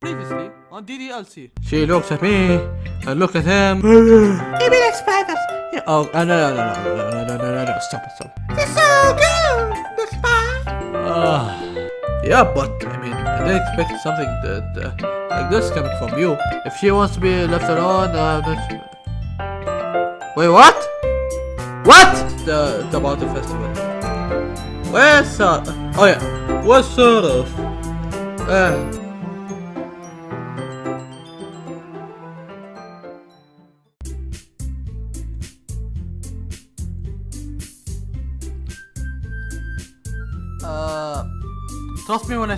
Previously on DDLC. She looks at me, I look at him. Maybe like spiders. Yeah, oh, uh, no, no, no, no, no, no, no, no, no, no, stop it, stop it. They're so good. The spy. Ah, yeah, but I mean, I didn't expect something that uh, like this coming from you. If she wants to be left alone, uh, that... wait, what? What? The, the about the festival. Where's uh? Oh yeah, what sort of? Uh, Uh,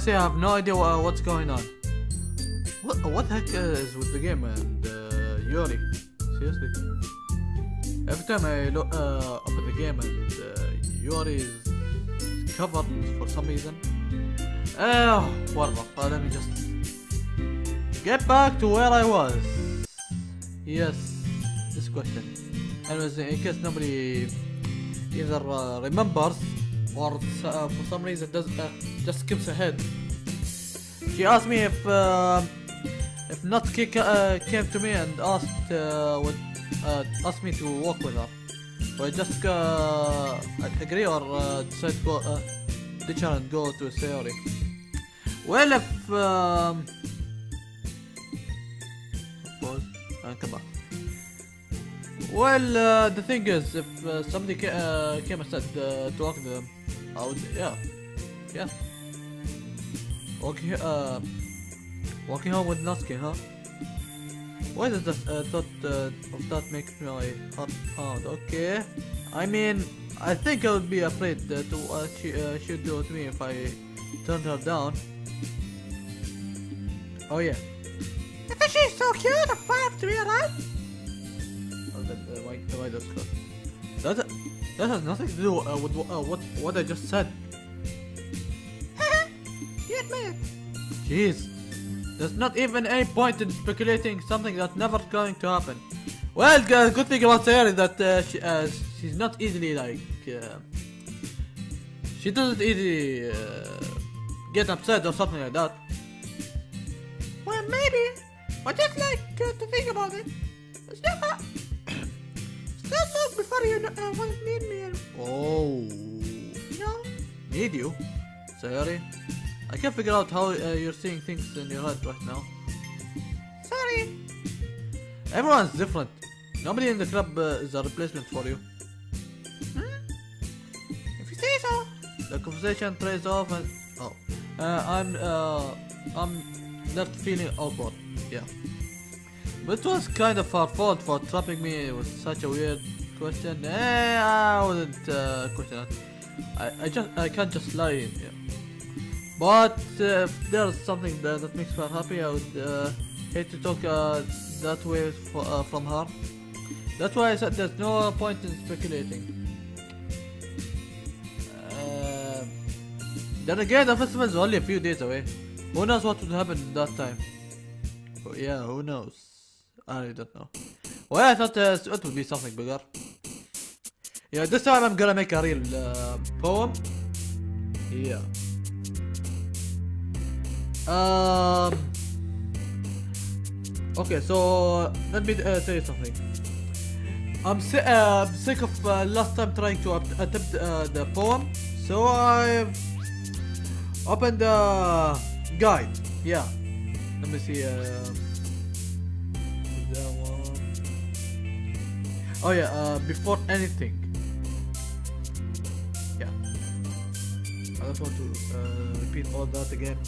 I have no idea what, what's going on. What what the heck is with the game and uh, Yuri? Seriously. Every time I look uh, open the game and uh, Yuri is covered for some reason. Oh, whatever. Uh, let me just get back to where I was. Yes, this question. Anyways, in case nobody either uh, remembers or uh, for some reason does uh, just skips ahead. She asked me if uh, if Natsuki uh, came to me and asked uh, would, uh, asked me to walk with her. Would I just uh, agree or uh, decide to go uh, ditch her and go to Sayori? Well, if um, pause and come back. Well, uh, the thing is, if uh, somebody ca uh, came and said uh, to walk with them, I would, yeah, yeah. Walking, uh, walking home with Natsuki, huh? Why does that uh, thought uh, of that make my heart pound? Okay, I mean, I think I would be afraid to what she should do to me if I turned her down. Oh yeah. She's so cute. I five to be alive. That, uh, why, why does cut? That, that has nothing to do uh, with uh, what what I just said. you admit. Jeez, there's not even any point in speculating something that's never going to happen. Well, uh, good thing about Sayori that uh, she, uh, she's not easily like uh, she doesn't easily uh, get upset or something like that. Well, maybe. But just like uh, to think about it. Still, uh, look before you uh, want to need me. Oh, You know? need you, Sayori? I can't figure out how uh, you're seeing things in your head right now. Sorry. Everyone's different. Nobody in the club uh, is a replacement for you. Hmm? If you say so. The conversation trails off and oh, uh, I'm uh, I'm left feeling awkward. Yeah, but it was kind of our fault for trapping me with such a weird question. Eh, I wouldn't uh, question. I I just I can't just lie. Yeah. But uh, if there's something that, that makes her happy, I would uh, hate to talk uh, that way for, uh, from her. That's why I said there's no point in speculating. Uh, then again, the festival is only a few days away. Who knows what would happen that time? Oh, yeah, who knows? I don't know. Well, I thought uh, it would be something bigger. Yeah, this time I'm gonna make a real uh, poem. Yeah. Um. Okay, so let me uh, you something. I'm si uh, sick of uh, last time trying to attempt uh, the poem, so I've opened the guide. Yeah. Let me see. Oh yeah. Uh, before anything. Yeah. I don't want to uh, repeat all that again.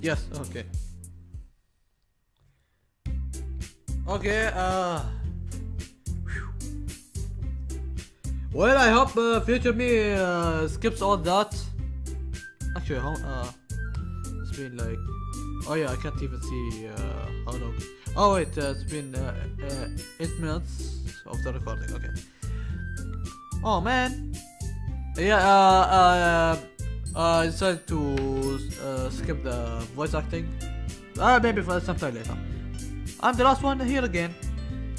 Yes, okay. Okay, uh... Well, I hope uh, future me uh, skips all that. Actually, how, uh... It's been like... Oh yeah, I can't even see uh, how long. Oh wait, uh, it's been uh, uh, eight minutes of the recording. Okay. Oh man. Yeah. Uh. Uh. Uh I decided to uh, skip the voice acting. Uh, maybe for sometime later. I'm the last one here again.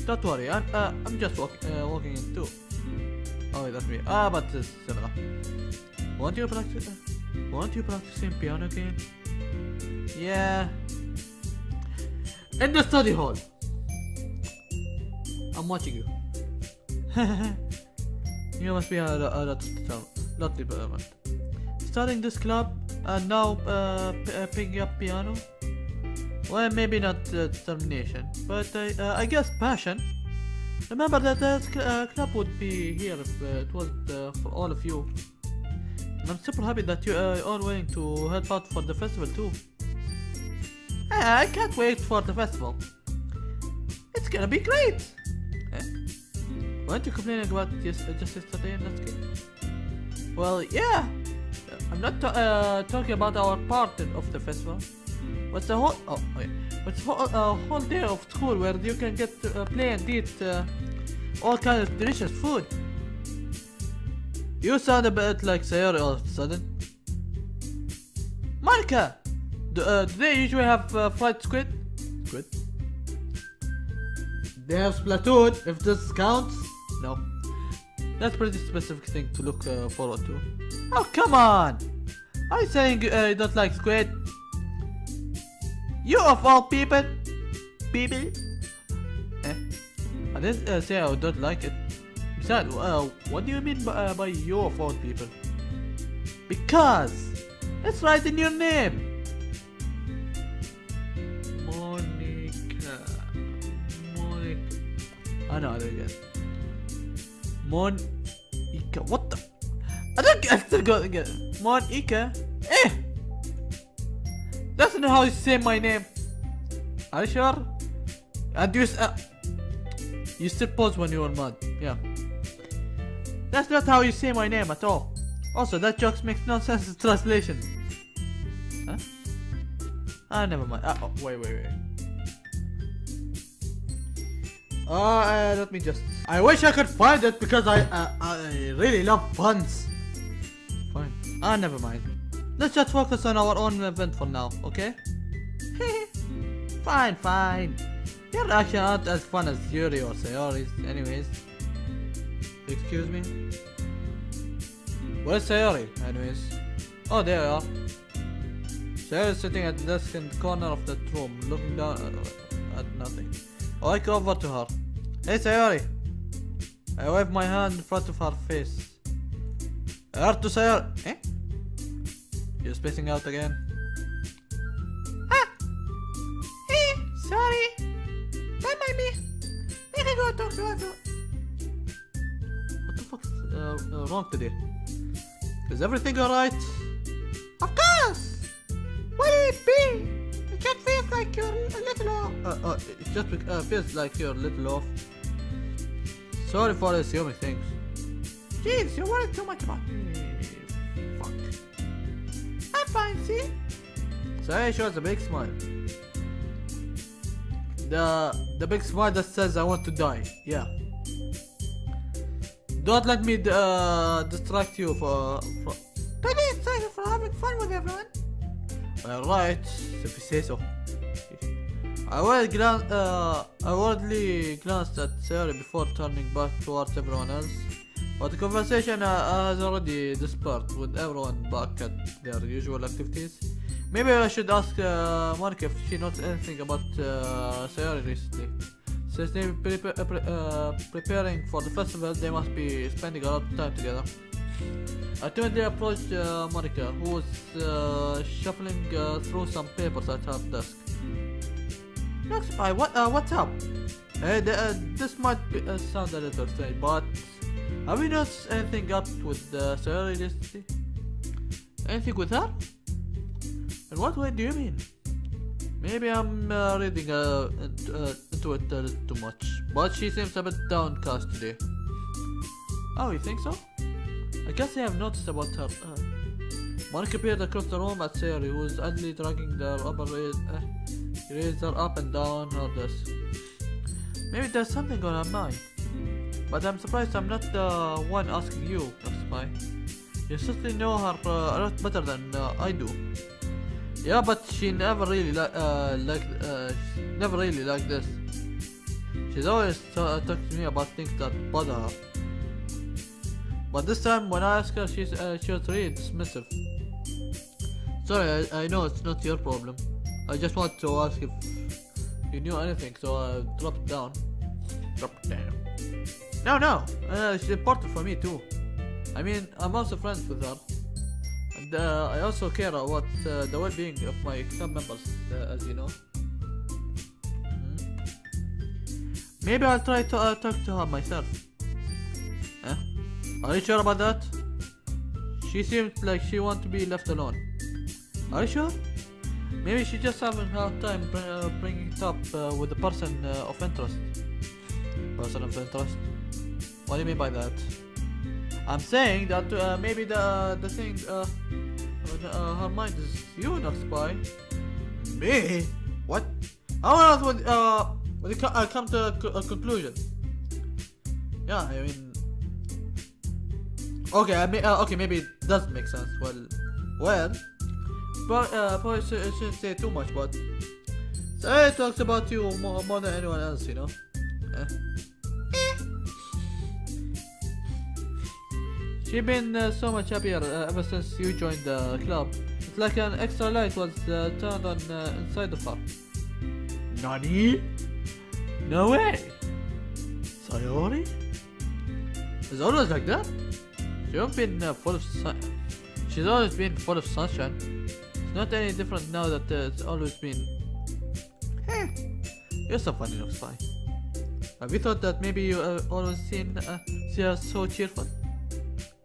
Don't worry. I'm. Uh, I'm just walk, uh, walking in too. Oh, that's me. Ah, but it's similar. Want you practice? Want you practicing piano again? Yeah. In the study hall. I'm watching you. you must be a, a lot of development. Starting this club and now uh, uh, picking up piano. Well, maybe not determination, but uh, I guess passion. Remember that this cl- club would be here if it was for all of you. And I'm super happy that you are willing to help out for the festival too. I can't wait for the festival. It's gonna be great! Eh? Weren't you complaining about just yesterday in that game? Well, yeah! I'm not uh, talking about our part of the festival. What's the whole... Oh, wait. What's whole, uh, whole day of school where you can get to uh, play and eat uh, all kinds of delicious food. You sound a bit like Sayori all of a sudden. Monika! Do, uh, do they usually have uh, fried squid? Squid? They have Splatoon, if this counts. No. That's pretty specific thing to look forward to. Oh, come on! Are you saying uh, you don't like squid? You of all people? People? Eh? I didn't uh, say I don't like it. Besides, uh, what do you mean by, uh, by you of all people? Because it's right in your name. Monika. Monika. I know, I don't get. Monika. What the? I don't get. Still got get. Monika. Eh. That's not how you say my name. Are you sure? And you. Uh, you still pause when you are mad. Yeah. That's not how you say my name at all. Also, that joke makes no sense in translation. Huh? Ah, never mind. Ah, oh, wait, wait, wait. Uh, uh, let me just. I wish I could find it because I, uh, I really love puns. Ah, never mind. Let's just focus on our own event for now, okay? fine, fine. Your reactions aren't as fun as Yuri or Sayori's, anyways. Excuse me? Where's Sayori, anyways? Oh, there you are. Sayori is sitting at the desk in the corner of that room, looking down at nothing. I go over to her. Hey, Sayori! I wave my hand in front of her face. Her to Sayori. Eh? You're spacing out again. Ah! Hey, sorry. That might be. I can go talk to. What the fuck's uh, uh, wrong today? Is everything alright? Of course! What would it be? It just feels like you're a little off. Uh, uh, it just uh, feels like you're a little off. Sorry for assuming things. Jeez, you're worried too much about me. Fine, see? Say shows a big smile. The the big smile that says I want to die. Yeah. Don't let me uh, distract you for. for Pretty excited for having fun with everyone. Alright, if you say so. I will glance, uh, I worriedly glanced at Sarah before turning back towards everyone else. But the conversation uh, has already dispersed with everyone back at their usual activities. Maybe I should ask uh, Monika if she knows anything about uh, Sayori recently. Since they're prepa- uh, pre- uh, preparing for the festival, they must be spending a lot of time together. I timidly approached uh, Monika, who was uh, shuffling uh, through some papers at her desk. Spy, what, uh, what's up? Hey, th- uh, this might be, uh, sound a little strange, but have you noticed anything up with uh, Sayori recently? Anything with her? In what way do you mean? Maybe I'm uh, reading uh, into, uh, into it little too much, but she seems a bit downcast today. Oh, you think so? I guess I have noticed about her. Uh, Monika peered across the room at Sayori, who was idly dragging their upper uh, Razor up and down, all this. Maybe there's something on her mind. But I'm surprised I'm not the one asking you, Spy. You certainly know her uh, a lot better than uh, I do. Yeah, but she never really like uh, like uh, never really like this. She's always uh, talking to me about things that bother her. But this time, when I asked her, she's uh, she was really dismissive. Sorry, I, I know it's not your problem. I just want to ask if you knew anything, so I dropped down. Drop it down. No, no, uh, she's important for me too. I mean, I'm also friends with her. And uh, I also care about uh, the well-being of my club members, uh, as you know. Mhm. Maybe I'll try to uh, talk to her myself. Huh? Are you sure about that? She seems like she wants to be left alone. Are you sure? Maybe she just having a hard time uh, bringing it up uh, with the person uh, of interest. Person of interest? What do you mean by that? I'm saying that uh, maybe the the thing uh, uh, her mind is you, not spy. Me? What? How else would uh would co uh, come to a, a conclusion? Yeah, I mean. Okay, I mean, uh, okay, maybe it does make sense. Well, well, but uh, probably should, shouldn't say too much, but Sarah talks about you more, more than anyone else, you know. Eh? She's been uh, so much happier uh, ever since you joined the club. It's like an extra light was uh, turned on uh, inside of her. Nani? No way! Sayori? It's always like that? She's been uh, full of sun. She's always been full of sunshine. It's not any different now that uh, it's always been. Heh. You're so funny, spy. Have you thought that maybe you uh, always seen uh, see her so cheerful?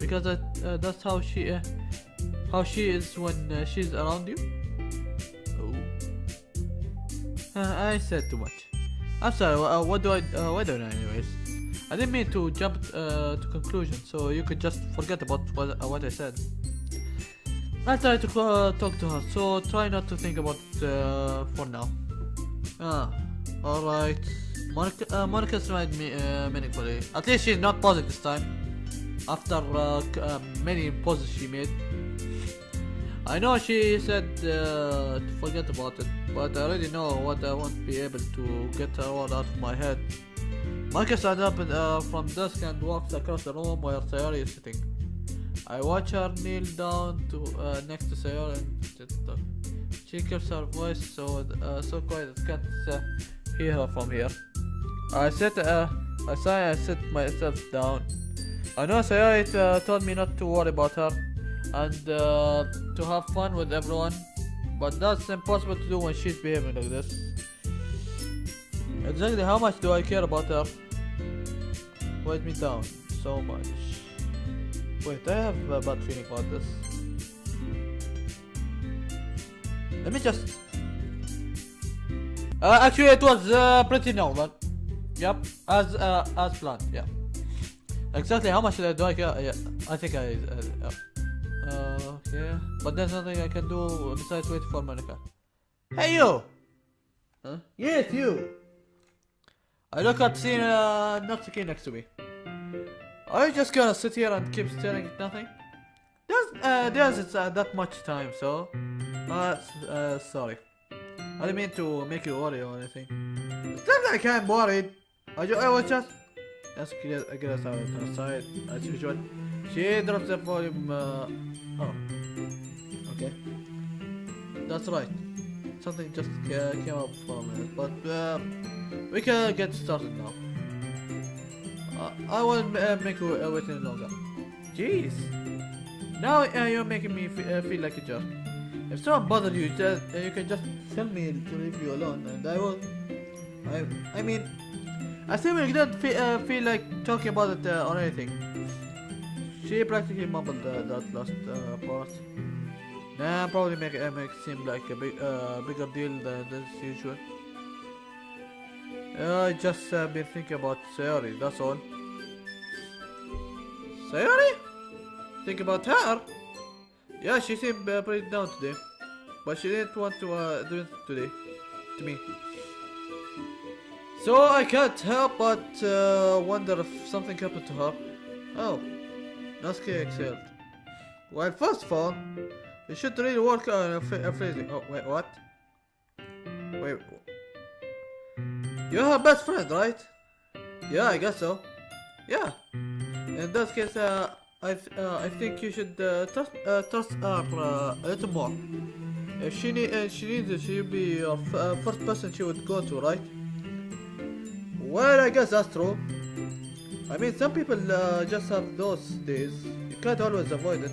Because uh, uh, that's how she uh, how she is when uh, she's around you. Oh. Uh, I said too much. I'm sorry. Uh, what do I? Uh, what do I know, anyways? I didn't mean to jump uh, to conclusion, so you could just forget about what uh, what I said. I'll try to uh, talk to her, so try not to think about it uh, for now. Ah, alright. Monika, uh, Monika smiled me uh, meaningfully. At least she's not pausing this time. After uh, uh, many pauses she made. I know she said uh, to forget about it, but I already know what I won't be able to get all out of my head. Monika stands up uh, from desk and walks across the room where Sayori is sitting. I watch her kneel down to next to Sayori and. She keeps her voice so uh, so quiet I can't uh, hear her from here. I sit uh, I sigh and sit myself down. I know Sayori uh, told me not to worry about her and uh, to have fun with everyone, but that's impossible to do when she's behaving like this. Exactly how much do I care about her? Weight me down so much. Wait, I have a bad feeling about this. Let me just. Uh, actually, it was uh, pretty normal. Yep, as uh, as planned. Yeah. Exactly how much do I care? Yeah, I think I. Uh. Uh, okay, but there's nothing I can do besides wait for Monika. Hey you! Huh? Yes, you! I look at seeing uh, Natsuki next to me. Are you just gonna sit here and keep staring at nothing? There's, uh, there's uh, that much time, so... Uh, uh, sorry. I didn't mean to make you worry or anything. It's not like I'm worried. I, I was just... Let's get, get us out outside, as usual. She drops the volume, uh... Oh. Okay. That's right. Something just ca- came up for a minute, but, uh... We can get started now. Uh, I won't uh, make you uh, wait any longer. Jeez. Now uh, you're making me fe- uh, feel like a jerk. If someone bothers you, just, uh, you can just tell me to leave you alone, and I will. I, I mean, I still you don't fe- uh, feel like talking about it uh, or anything. She practically mumbled uh, that last uh, part. Nah, probably make it uh, make seem like a big, uh, bigger deal than usual. Uh, I just been thinking about Sayori, that's all. Sayori? Think about her? Yeah, she seemed pretty down today. But she didn't want to do it today. to me. So I can't help but uh, wonder if something happened to her. Oh, Natsuki exhaled. Well, first of all, you should really work on phrasing. Oh, wait, what? Wait. You're her best friend, right? Yeah, I guess so. Yeah. In that case, uh, I th- uh, I think you should uh, trust uh, trust her uh, a little more. If she need uh, she needs she'll be your uh, first person she would go to, right? Well, I guess that's true. I mean, some people uh, just have those days. You can't always avoid it.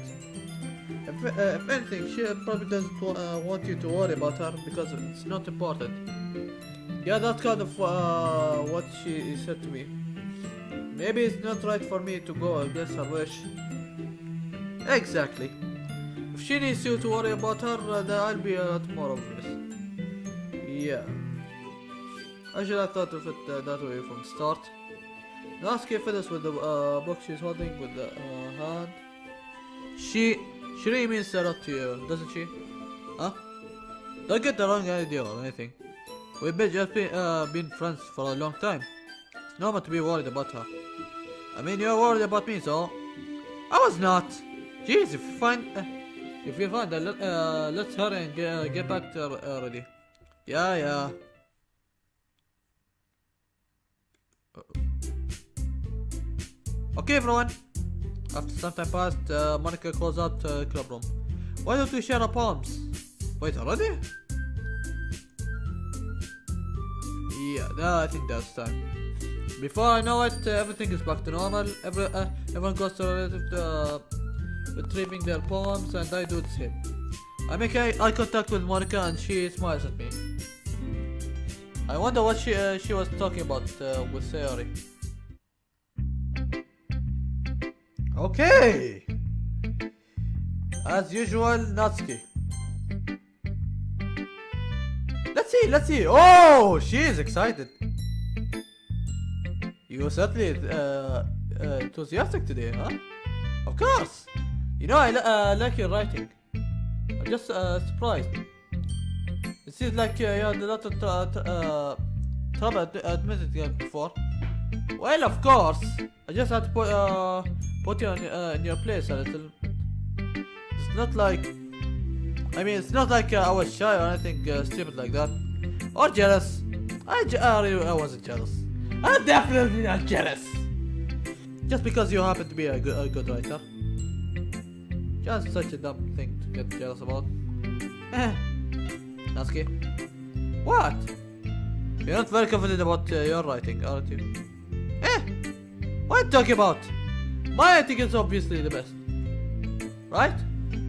If, uh, if anything, she probably doesn't uh, want you to worry about her because it's not important. Yeah, that's kind of uh, what she said to me. Maybe it's not right for me to go against her wish. Exactly. If she needs you to worry about her, uh, then I'll be a lot more obvious. Yeah. I should have thought of it uh, that way from the start. Natsuki fiddles with the uh, book she's holding with the uh, hand. She, she really means lot to you, doesn't she? Huh? Don't get the wrong idea or anything. We've been just been, uh, been friends for a long time. It's normal to be worried about her. I mean, you're worried about me, so I was not. Jeez, if you find, uh, if you find, uh, let, uh, let's hurry and get, uh, get back to her already. Yeah, yeah. Okay, everyone. After some time passed, uh, Monika calls out uh, club room. Why don't we share our poems? Wait, already? Yeah, I think that's time. Before I know it, uh, everything is back to normal. Every, uh, everyone goes to relative to uh, retrieving their poems, and I do the same. I make eye contact with Monika, and she smiles at me. I wonder what she uh, she was talking about uh, with Sayori. Okay. As usual, Natsuki. Let's see, let's see. Oh, she is excited. You certainly uh, uh, enthusiastic today, huh? Of course. You know, I uh, like your writing. I'm just uh, surprised. It seems like uh, you had a lot of uh, trouble ad- admitting it before. Well, of course. I just had to put, uh, put you on, uh, in your place a little. It's not like. I mean, it's not like uh, I was shy or anything uh, stupid like that. Or jealous. I, I wasn't jealous. I'm definitely not jealous. Just because you happen to be a good, a good writer. Just such a dumb thing to get jealous about. Eh. Natsuki. What? You're not very confident about uh, your writing, aren't you? Eh? What are you talking about? My writing is obviously the best. Right?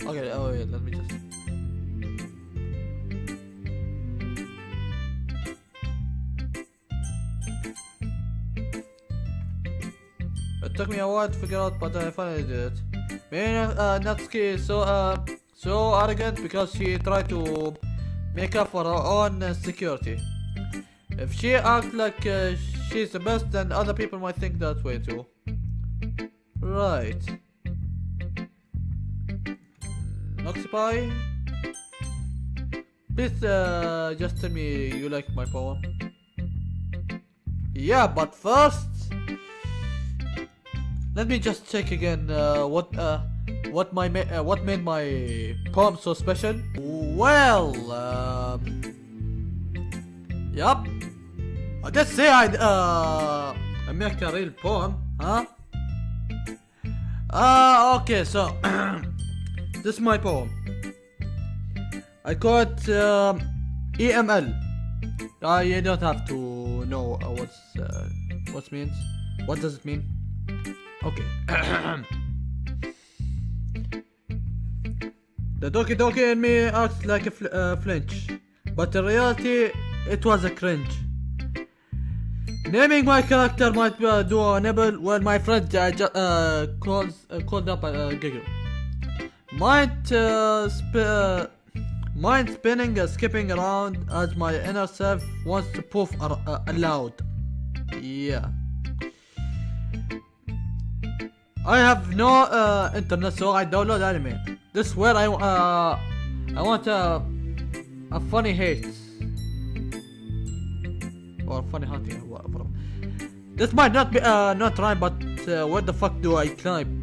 Okay, oh yeah, let me just... It took me a while to figure out, but I finally did it. Me uh, Natsuki is so, uh, so arrogant because she tried to make up for her own uh, security. If she acts like uh, she's the best, then other people might think that way too. Right. Noxipie? Please uh, just tell me you like my poem. Yeah, but first... Let me just check again uh, what uh, what my ma uh, what made my poem so special. Well, um, yup. I just say I uh I make a real poem, huh? Ah, okay. So this is my poem. I call it um, EML. Uh, you don't have to know uh, what's uh, what means. What does it mean? Okay. the Doki Doki in me acts like a fl uh, flinch, but in reality, it was a cringe. Naming my character might uh, do a nibble when my friend uh, uh, calls uh, called up a uh, giggle. Might uh, sp uh, mind spinning and skipping around as my inner self wants to poof uh, aloud. Yeah. I have no uh, internet, so I download anime. This is where I uh, I want a a funny hate. or funny hunting. This might not be uh, not right, but uh, where the fuck do I climb?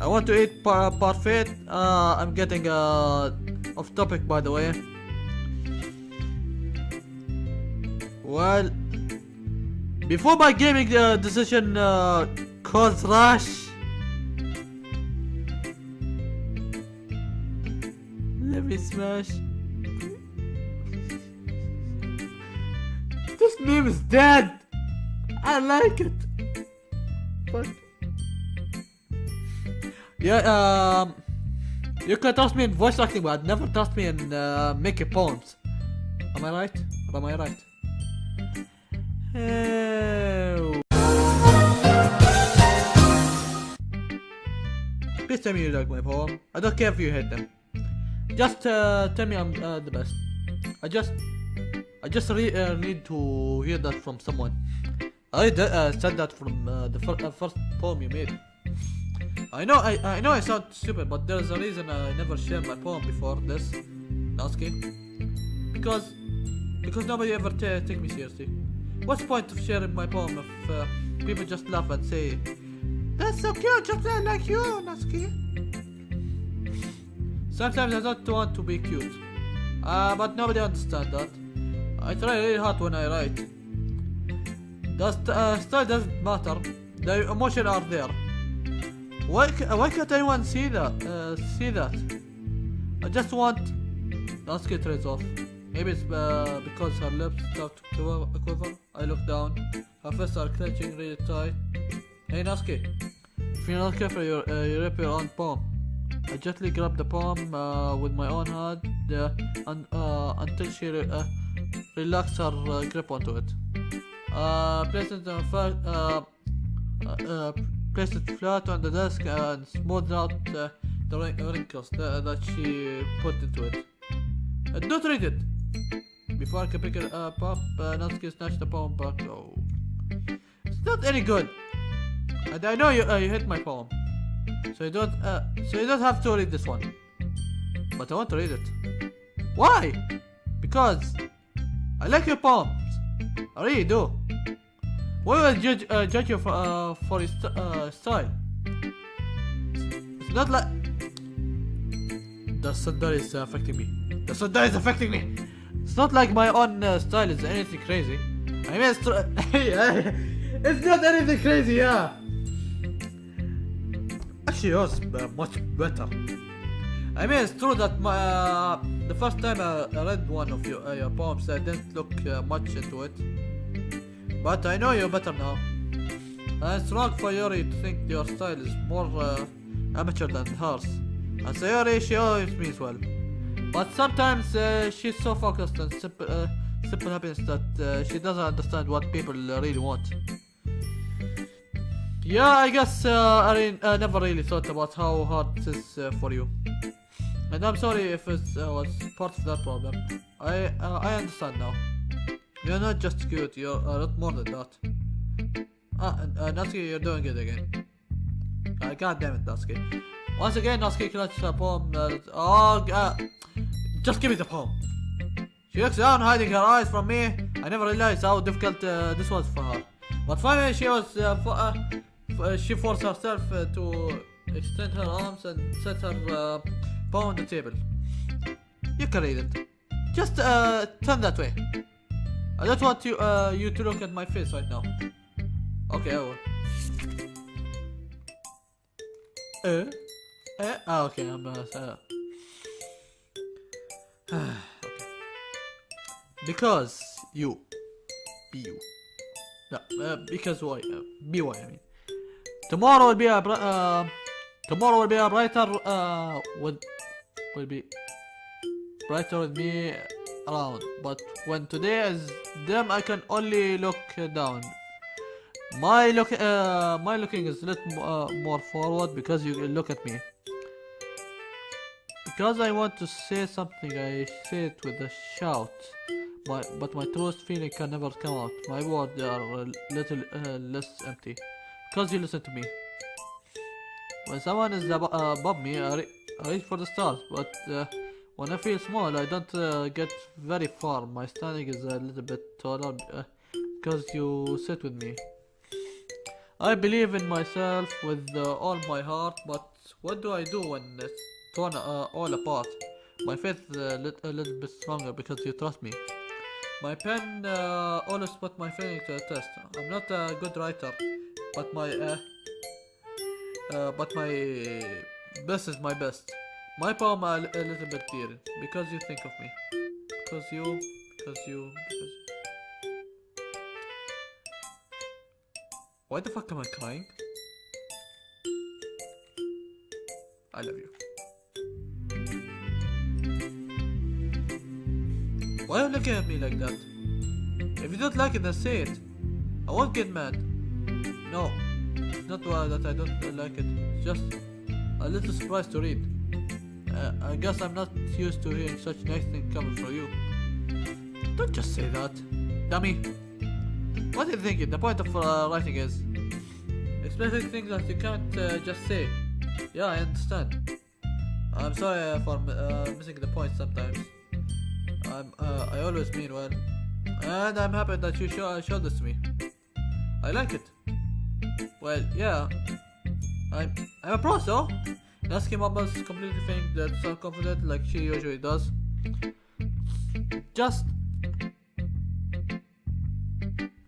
I want to eat par parfait. Uh, I'm getting uh, off topic by the way. Well, before my gaming uh, decision uh, caused rush. Let me smash. This meme is dead. I like it. But yeah, um, you can trust me in voice acting, but never trust me in uh, making poems. Am I right? Or am I right? Please tell me you like my poem. I don't care if you hate them. Just uh, tell me I'm uh, the best. I just, I just re uh, need to hear that from someone. I uh, said that from uh, the fir- uh, first poem you made. I know, I, I know I sound stupid, but there's a reason I never shared my poem before this, Natsuki. Because, because nobody ever take me seriously. What's the point of sharing my poem if uh, people just laugh and say, That's so cute, just like you, Natsuki. Sometimes I don't want to be cute. Uh, but nobody understands that. I try really hard when I write. The uh, style doesn't matter. The emotion are there. Why, why can't anyone see that? Uh, see that? I just want... Let's get rid off. Maybe it's uh, because her lips start to quiver. I look down. Her fists are clenching really tight. Hey Natsuki, if you're not careful, you uh, you rip your own palm. I gently grab the palm uh, with my own hand uh, and, uh, until she re- uh, relaxes her grip onto it. Uh, place it on uh, uh, uh, place it flat on the desk and smooth out the wrinkles that, she put into it. Uh, don't read it! Before I can pick it up, up uh, Natsuki snatched the palm back. Oh. It's not any good! And I know you, you hit my poem. So you don't, so you don't have to read this one. But I want to read it. Why? Because I like your poems. I really do. Why would I judge, uh, judge you for, uh, for st- uh, style? It's not like the thunder is uh, affecting me. The thunder is affecting me. It's not like my own uh, style is anything crazy. I mean, it's, it's not anything crazy, yeah. Actually, yours uh, much better. I mean, it's true that my, uh, the first time I, I read one of your, uh, your poems, I didn't look uh, much into it. But I know you better now. And it's wrong for Yuri to think your style is more uh, amateur than hers. And Sayori, she always means well. But sometimes uh, she's so focused on simple, uh, simple happiness that she doesn't understand what people really want. Yeah, I guess uh, I uh, never really thought about how hard this is uh, for you. And I'm sorry if it uh, was part of that problem. I uh, I understand now. You're not just cute, you're a lot more than that. Ah, and, uh, Natsuki, you're doing it again. Uh, God damn it, Natsuki. Once again, Natsuki clutches poem. Uh, oh, uh, just give me the poem. She looks down, hiding her eyes from me. I never realized how difficult uh, this was for her. But finally, she was uh, fo- uh, uh, she forced herself uh, to extend her arms and set her on the table. You can read it. Just uh, turn that way. I don't want you uh, you to look at my face right now. Okay, I will. Uh, uh, ah, okay, I'm uh, uh. okay. Because you, be you. No, uh, because why? Uh, be why I mean. Tomorrow will be a uh, tomorrow will be a brighter uh with will be brighter with me around. But when today is dim, I can only look down. My look, uh, my looking is a little uh, more forward because you look at me. Because I want to say something, I say it with a shout. My, but my truest feeling can never come out. My words are a little uh, less empty. Because you listen to me. When someone is abo- uh, above me, I, re- I reach for the stars. But uh, when I feel small, I don't uh, get very far. My standing is a little bit taller uh, because you sit with me. I believe in myself with uh, all my heart, but what do I do when it's torn uh, all apart? My faith is a, a little bit stronger because you trust me. My pen uh, always put my feeling to the test. I'm not a good writer, but my uh, uh, but my best is my best. My palm are a little bit dear because you think of me. Because you, because you, because. Why the fuck am I crying? I love you. Why are you looking at me like that? If you don't like it, then say it. I won't get mad. No, not why that I don't like it. It's just a little surprised to read. Uh, I guess I'm not used to hearing such nice things coming from you. Don't just say that. Dummy. What are you thinking? The point of uh, writing is expressing things that you can't uh, just say. Yeah, I understand. I'm sorry uh, for uh, missing the point sometimes. I'm, uh, I always mean well. And I'm happy that you show, showed this to me. I like it. Well, yeah. I'm, I'm a pro, so? Nasky Mama's completely think that self-confident like she usually does. Just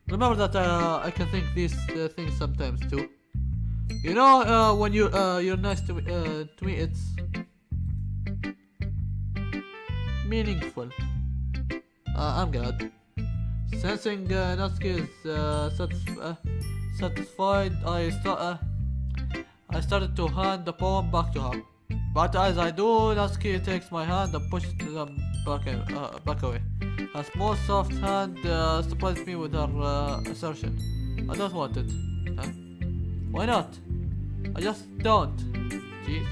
remember that uh, I can think these uh, things sometimes too. You know, uh, when you uh, you're nice to me, uh, to me, it's meaningful. Uh, I'm glad. Sensing uh, Natsuki is uh, uh, satisfied, I start. Uh, I started to hand the poem back to her. But as I do, Natsuki takes my hand and pushes them back, uh, back away. Her small soft hand uh, surprised me with her uh, assertion. I don't want it. Huh? Why not? I just don't. Jeez.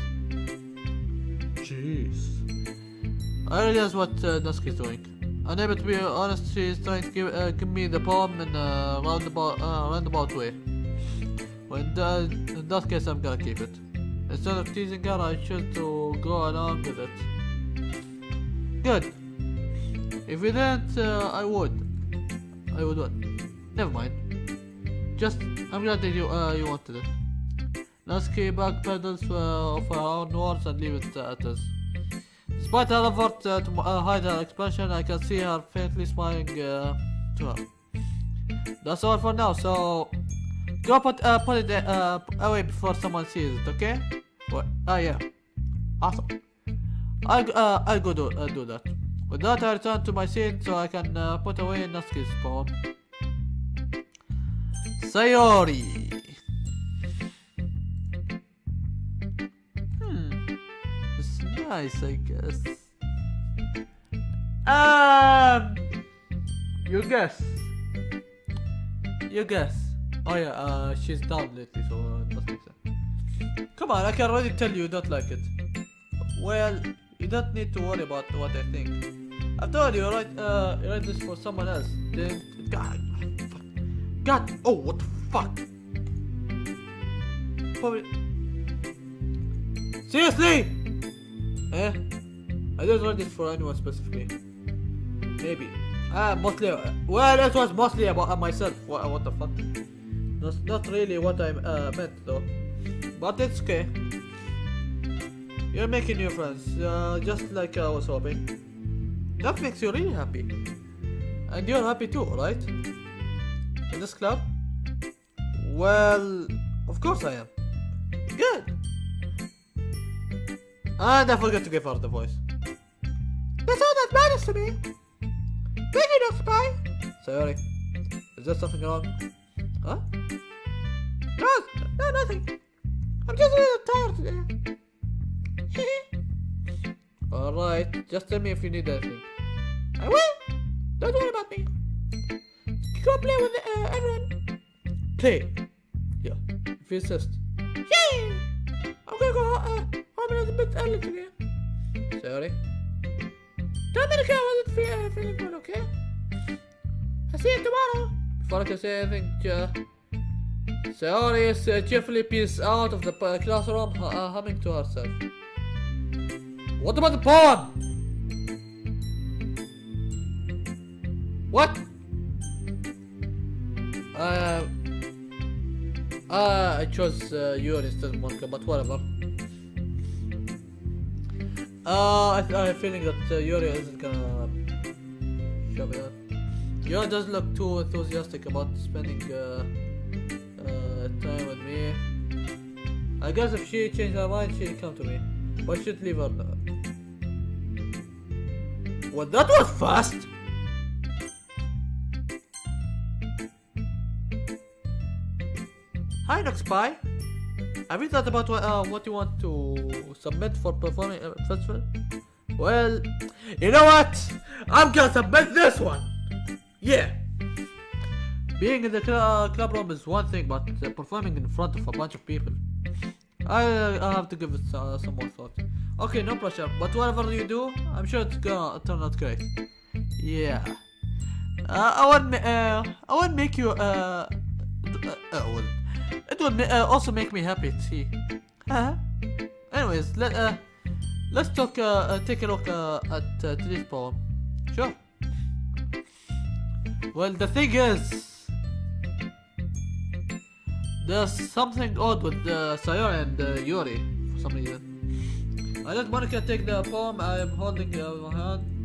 Jeez. I realize what uh, Natsuki is doing. Unable to be honest, she's trying to give, uh, give me the poem in a roundabout, uh, roundabout way. Well, in, that, in that case, I'm gonna keep it. Instead of teasing her, I choose to go along with it. Good. If you didn't, uh, I would. I would what? Never mind. Just, I'm glad that you, uh, you wanted it. Natsuki backpedals uh, of her own words and leave it at this. Despite her effort uh, to uh, hide her expression, I can see her faintly smiling uh, to her. That's all for now, so Go put uh put it uh away before someone sees it, okay? What? Oh yeah. Awesome. I'll uh I'll go do uh, do that. With that, I return to my seat so I can uh, put away Natsuki's poem. Sayori. Nice, I guess. Um. You guess. You guess. Oh yeah, uh, she's down lately, so uh, that makes sense. Come on, I can already tell you don't like it. Well, you don't need to worry about what I think. After told you write, uh, you write this for someone else. Then, God, fuck. God, oh, what the fuck? Probably. Seriously? Eh? I didn't want this for anyone specifically. Maybe. Ah, mostly. Well, it was mostly about uh, myself. What, what the fuck? That's not really what I uh, meant though. But it's okay. You're making new friends, uh, just like I was hoping. That makes you really happy. And you're happy too, right? In this club? Well, of course I am. Good. And I forgot to give her the voice. That's all that matters to me. Big enough, spy. Sorry. Is there something wrong? Huh? No, no, nothing. I'm just a little tired today. Alright, just tell me if you need anything. I will. Don't worry about me. Go play with uh, everyone. Play! Yeah, if you insist. Yay! I'm gonna go uh, home a little bit early. Sorry. Don't make I wasn't feel, uh, feeling good, okay? I'll see you tomorrow. Before I can say anything, uh, sorry, uh, cheerfully peers out of the uh, classroom, uh, uh, humming to herself. What about the pawn? What? Uh, uh, I chose uh, instead of Monika, but whatever. Uh, I, I have a feeling that uh, Yuri isn't gonna show me that. Yuri doesn't look too enthusiastic about spending uh, uh, time with me. I guess if she changed her mind, she'll come to me. But I should leave her. Well, that was fast! Hi, Nox Pie. Have you thought about what, uh, what you want to submit for performing uh, festival? Well, you know what? I'm gonna submit this one. Yeah. Being in the cl uh, club room is one thing, but uh, performing in front of a bunch of people, I I have to give it uh, some more thought. Okay, no pressure. But whatever you do, I'm sure it's gonna turn out great. Yeah. Uh, I won't. Uh, I won't make you. Uh, uh, uh, well, it would uh, also make me happy to see. Huh? Anyways, let uh, let's talk. Uh, uh, take a look uh, at uh, today's poem. Sure. Well, the thing is, there's something odd with uh, Sayori and uh, Yuri for some reason. I let Monika take the poem I am holding uh, in my hand.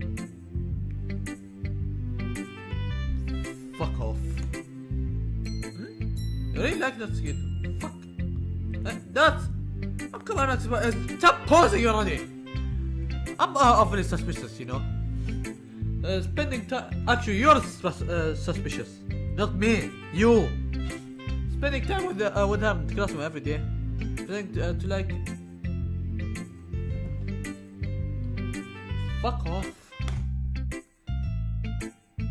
You really like that skin? Fuck. Come on, Max, uh, stop pausing already. I'm uh, awfully suspicious, you know. Uh, spending time. Actually, you're sus- uh, suspicious, not me. You. Spending time with the, uh, with the classroom every day. Trying to, uh, to like. Fuck off.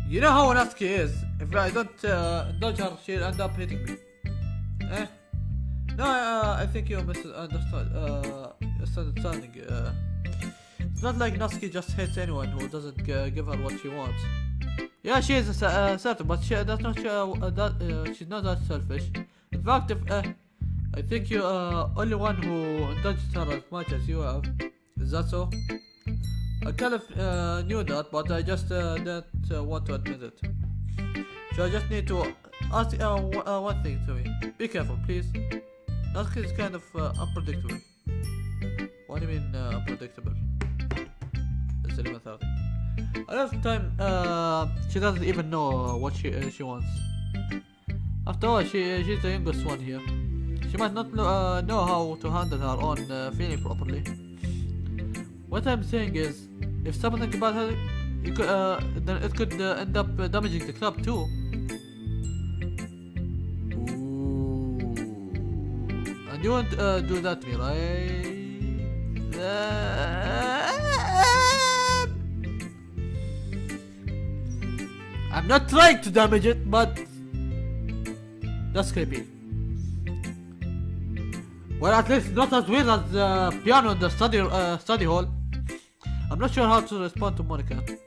You know how Natsuki is. If I don't uh, indulge her, she'll end up hitting me. Eh? No, uh, I think you're misunderstood. Uh, misunderstanding. Uh, it's not like Natsuki just hits anyone who doesn't uh, give her what she wants. Yeah, she is uh, certain, but she, that's not uh, uh, that, uh, she's not that selfish. In fact, if uh, I think you're uh, only one who indulged her as much as you have. Is that so? I kind of uh, knew that, but I just uh, didn't uh, want to admit it. So I just need to ask uh, uh, one thing to me. Be careful, please. Natsuki is kind of uh, unpredictable. What do you mean uh, unpredictable? It's eleven thirty. A lot of time, uh, she doesn't even know what she uh, she wants. After all, she she's the youngest one here. She might not know, uh, know how to handle her own uh, feeling properly. What I'm saying is, if something about her, could, uh, then it could uh, end up uh, damaging the club too. You won't uh, do that to me, right? Uh, I'm not trying to damage it, but that's creepy. Well, at least not as weird as the piano in the study uh, study hall. I'm not sure how to respond to Monika.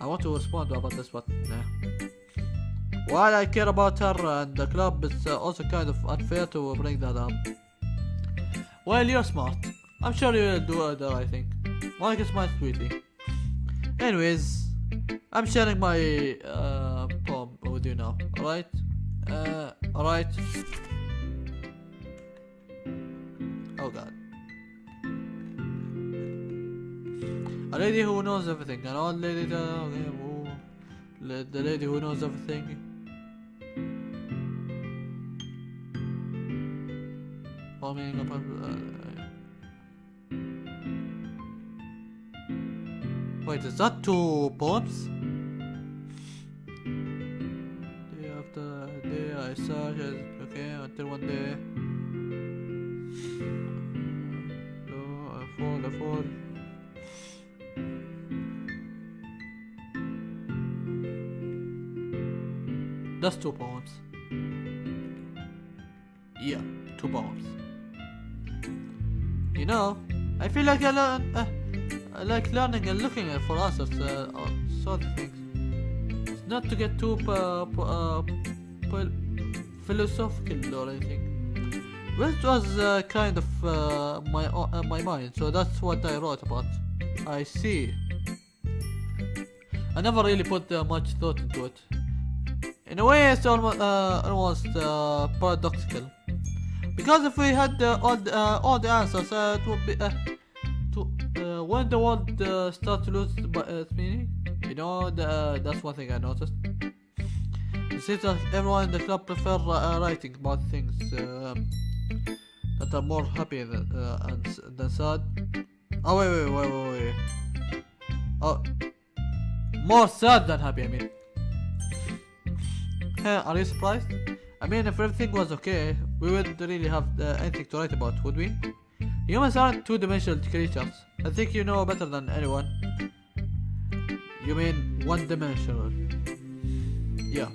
I want to respond about this, but. While I care about her and the club, it's uh, also kind of unfair to bring that up. Well, you're smart. I'm sure you'll do uh, the right thing. Monika smiles sweetly. Anyways, I'm sharing my uh, poem with you now. Alright? Uh, alright? Oh god. A lady who knows everything. An old lady whoa. The lady who knows everything. Uh, wait, is that two poems? Day after day I search it, okay, until one day. No, I fall, I fall. That's two poems. Know, I feel like I learn, uh, I like learning and looking for answers uh, sort of things. It's not to get too uh, uh, philosophical or anything. It was uh, kind of uh, my uh, my mind, so that's what I wrote about. I see. I never really put uh, much thought into it. In a way, it's almost uh, almost uh, paradoxical. Because if we had uh, all the, uh, all the answers, uh, it would be uh, to uh, when the world uh, start to lose uh, its meaning. You know, the, uh, that's one thing I noticed. It seems like everyone in the club prefer uh, writing about things that are more happy than, uh, than sad. Oh wait, wait, wait, wait, wait. Oh, more sad than happy. I mean, Huh, are you surprised? I mean, if everything was okay, we wouldn't really have uh, anything to write about, would we? Humans aren't two-dimensional creatures. I think you know better than anyone. You mean one-dimensional? Yeah.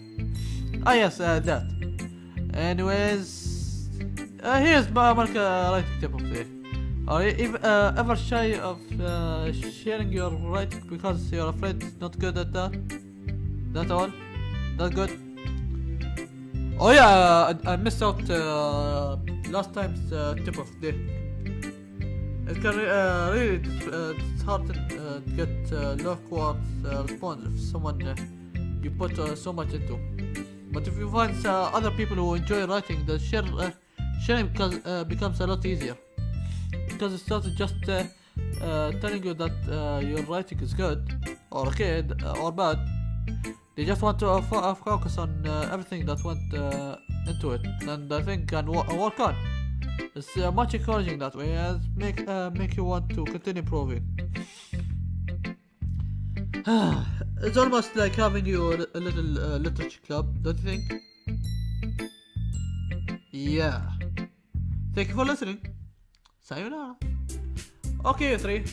Ah yes, uh, that. Anyways, uh, here's my mark writing tip of the day. Are you uh, ever shy of uh, sharing your writing because you're afraid it's not good at that? That all? That good? Oh yeah, I, I missed out uh, last time's uh, tip of the day. It can uh, really uh, dishearten uh, to get uh, lukewarm uh, response if someone uh, you put uh, so much into. But if you find uh, other people who enjoy writing, the share uh, sharing becomes, uh, becomes a lot easier because it starts just uh, uh, telling you that uh, your writing is good or okay or bad. They just want to uh, fo- uh, focus on uh, everything that went uh, into it, and I think can uh, work on. It's uh, much encouraging that way, and make make you want to continue improving. it's almost like having you a, little literature club, don't you think? Yeah. Thank you for listening. Sayonara. Okay, you three.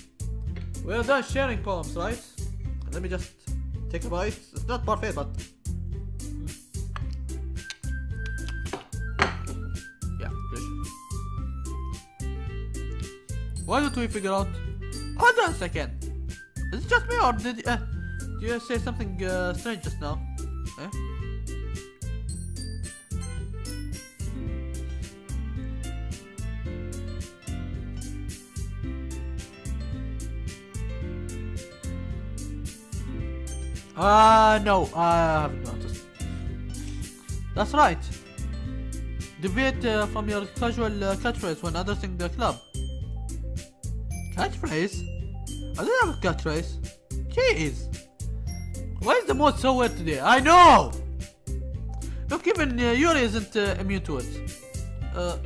We're done sharing poems, right? Let me just take a bite. It's not perfect, but. Yeah. Why don't we figure out? Hold on a second. Is it just me, or did uh, you say something uh, strange just now? Eh? Ah, no, I haven't noticed. That's right. Deviate uh, from your casual uh, catchphrase when addressing the club. Catchphrase? I don't have a catchphrase. Jeez. Why is the mood so weird today? I know! Look, even uh, Yuri isn't uh, immune to it. Uh,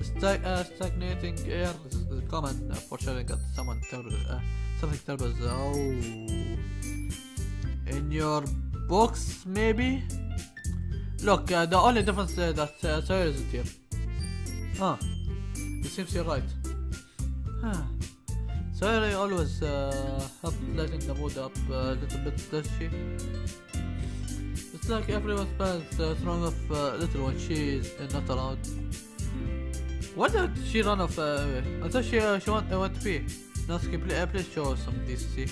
stag- uh, stagnating air is common uh, for sharing that someone terrible, uh, something terrible oh. In your books, maybe? Look, uh, the only difference uh, that uh, Sayori isn't here. Huh. It seems you're right. Huh. Sayori always uh, help lighten the mood up a little bit, does she? It's like everyone spends uh, throwing off uh, little when she's uh, not around. Why did she run off? Uh, I thought she uh, she want, uh, went to pee. Please, uh, please show some decency.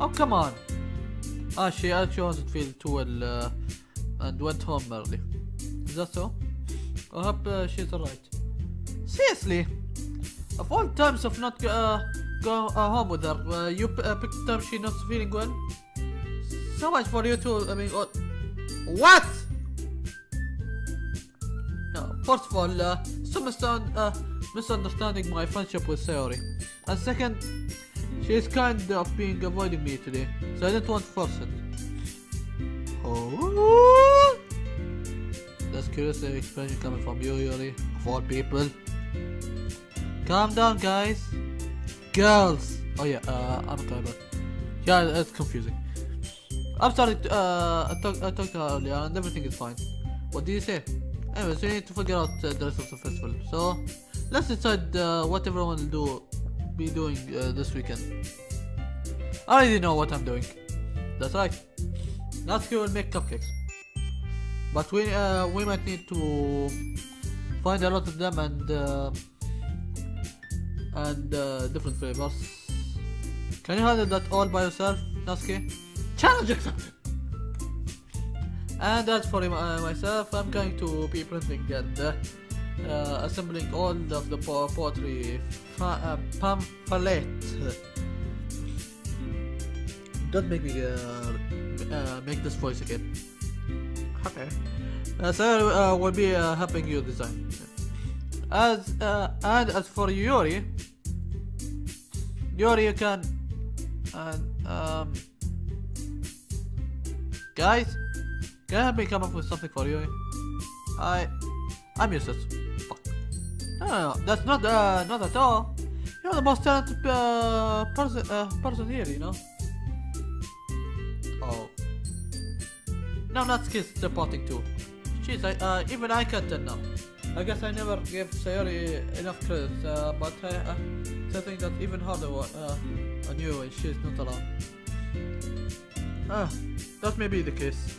Oh come on! Ah, she actually wasn't feeling too well and went home early. Is that so? I hope uh, she's alright. Seriously? Of all times of not uh, go uh, home with her, uh, you uh, picked time she not feeling well? So much for you two, I mean, what? No, first of all, some misunderstanding my friendship with Sayori. And second, she is kind of being avoiding me today, so I didn't want to force it. Oh, that's curious expression coming from you, Yuri, of all people. Calm down, guys. Girls. Oh yeah, uh, I'm a guy, but yeah, it's confusing. I'm sorry. To, uh, I talked I talked to her earlier, and everything is fine. What did you say? Anyways, we need to figure out uh, the rest of the festival. So let's decide uh, what everyone will do, be doing uh, this weekend. I already know what I'm doing. That's right. Natsuki will make cupcakes. But we uh, we might need to find a lot of them and uh, and uh, different flavors. Can you handle that all by yourself, Natsuki? Challenge accepted. And as for uh, myself, I'm going to be printing and uh, assembling all of the po- poetry uh, pamphlet. Don't make me uh, uh, make this voice again. Okay. So uh, will be uh, helping you design. As uh, and as for Yuri, Yuri, you can and um, guys, can you help me come up with something for Yuri? I I'm useless. Fuck. No, no, no, that's not uh, not at all. You're the most talented uh, person uh, person here, you know. Oh. No, not skills reporting too. Jeez, I, uh, even I can't tell now. I guess I never gave Sayori enough credit, uh, but I, uh, something that even harder uh, on you when she's not around. Ah, that may be the case.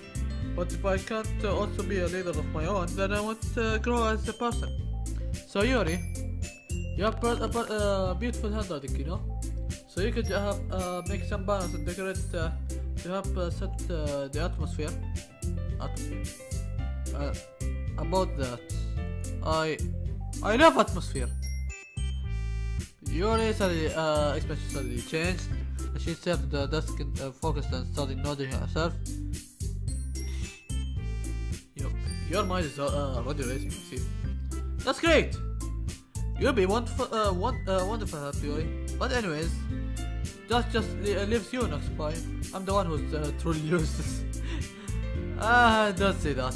But if I can't also be a leader of my own, then I won't uh, grow as a person. So Yuri, you have a beautiful handwriting, you know? So you could uh, uh, make some balance and decorate uh, to help uh, set the atmosphere. About that, I I love atmosphere. Yuri suddenly uh, expression suddenly changed. She sat at the desk and focused and started nodding herself. Your, mind is uh, already racing, see. That's great! You'll be wonderful, uh, uh, wonderful at. But anyways, that just uh, leaves you next by. I'm the one who's uh, truly useless. Ah, don't say that.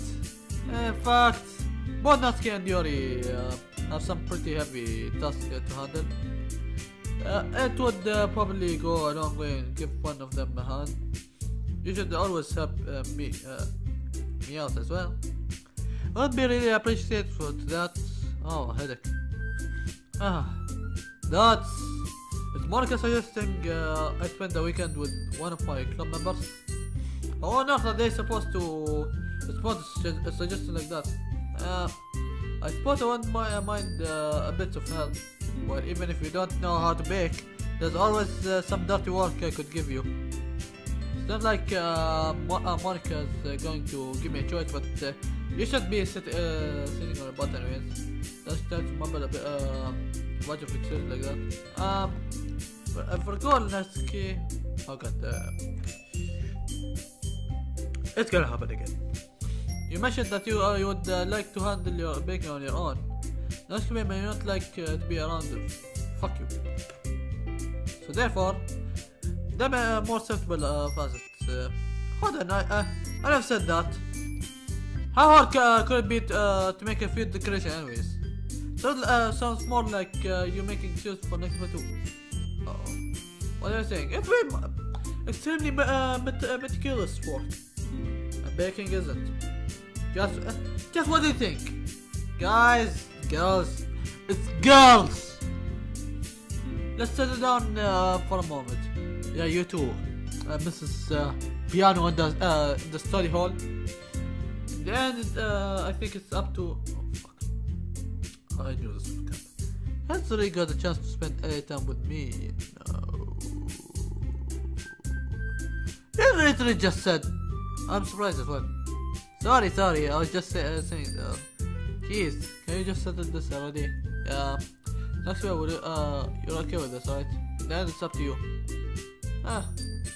In fact, both Natsuki and Yuri uh, have some pretty heavy tasks uh, to handle. Uh, it would uh, probably go a long way and give one of them a hand. You should always help uh, me, uh, me out as well. I'd be really appreciated for that. Oh, headache. Ah, that's. Is Monika suggesting uh, I spend the weekend with one of my club members? Oh, not are they supposed to respond to a suggestion like that? Uh, I suppose I wouldn't mi- uh, mind uh, a bit of help. Well, even if you don't know how to bake, there's always uh, some dirty work I could give you. It's not like uh, Mo- uh, Monika's uh, going to give me a choice, but uh, you should be sit- uh, sitting on a butt anyways. Let's try to mumble a bit, uh, a bunch of excuses like that. Um, I forgot Natsuki. Oh god, uh, it's gonna happen again. You mentioned that you uh, you would uh, like to handle your baking on your own. Natsuki may not like uh, to be around them. Fuck you. So therefore, them are more acceptable uh, facets. Uh, hold on, I, uh, I never said that. How hard uh, could it be to, uh, to make a food decoration anyways? So, uh, sounds more like uh, you making shoes for next to. Uh oh. What am you saying? It's very extremely uh, uh, meticulous work. And baking isn't. Just, just what do you think? Guys, girls, it's girls! Let's settle down for a moment. Yeah, you too. Mrs. Piano in the, in the study hall. Then uh, I think it's up to. Oh, fuck. I knew this would come. Really got a chance to spend any time with me? No. You literally just said. I'm surprised as well. Sorry, sorry. I was just say, uh, saying. Uh, Jeez, can you just settle this already? Yeah. Next week, would you, uh, you're okay with this, right? Then it's up to you. Ah,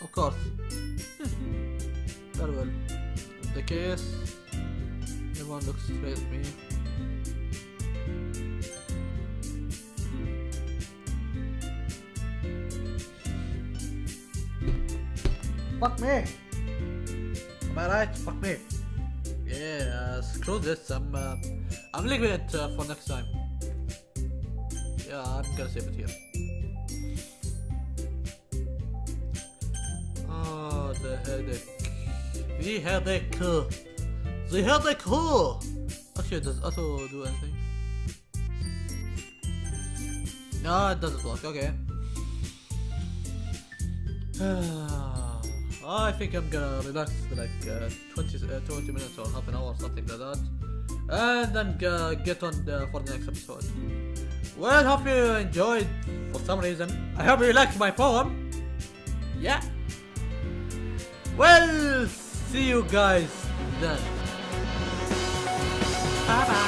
of course. Hmm. Very well. In the case, everyone looks straight at me. Fuck me! Am I right? Fuck me! Yeah, uh, screw this. I'm, uh, I'm leaving it uh, for next time. Yeah, I'm gonna save it here. Oh, the headache. The headache. The headache. Actually, does auto do anything? No, it doesn't work. Okay. I think I'm gonna relax for like uh, 20, uh, 20 minutes or half an hour, or something like that. And then uh, get on the, for the next episode. Well, hope you enjoyed for some reason. I hope you liked my poem. Yeah. Well, see you guys then. Bye bye.